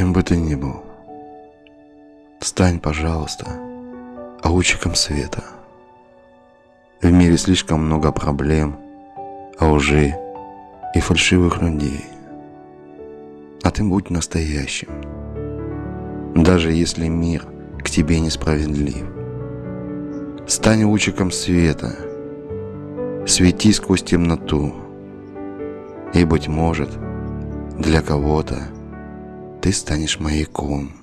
Кем бы ты ни был, стань, пожалуйста, лучиком света. В мире слишком много проблем, лжи и фальшивых людей. А ты будь настоящим. Даже если мир к тебе несправедлив. Стань лучиком света, свети сквозь темноту. И, быть может, для кого-то станешь маяком.